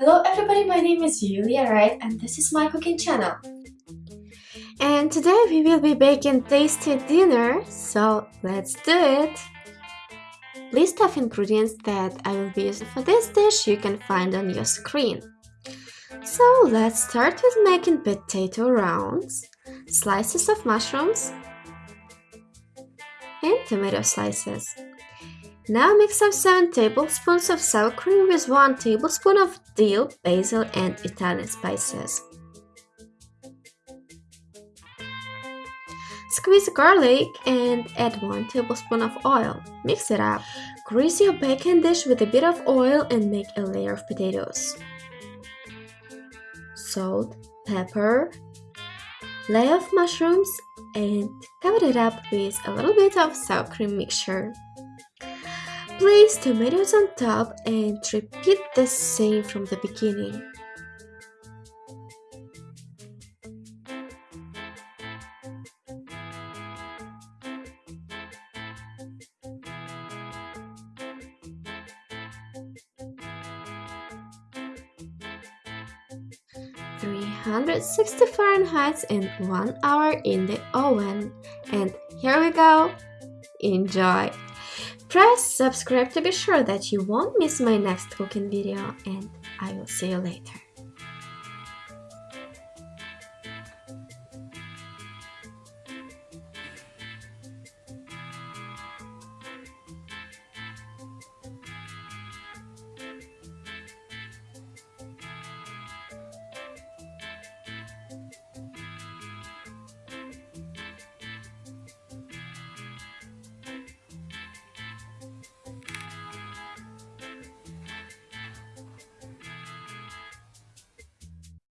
Hello everybody, my name is Yulia Wright and this is my cooking channel. And today we will be baking tasty dinner, so let's do it! List of ingredients that I will be using for this dish you can find on your screen. So let's start with making potato rounds, slices of mushrooms, and tomato slices. Now mix up 7 tablespoons of sour cream with 1 tablespoon of dill, basil and Italian spices. Squeeze garlic and add 1 tablespoon of oil. Mix it up. Grease your baking dish with a bit of oil and make a layer of potatoes. Salt, pepper, layer of mushrooms and cover it up with a little bit of sour cream mixture. Place tomatoes on top and repeat the same from the beginning. Three hundred sixty Fahrenheit in one hour in the oven. And here we go. Enjoy! Press subscribe to be sure that you won't miss my next cooking video and I will see you later.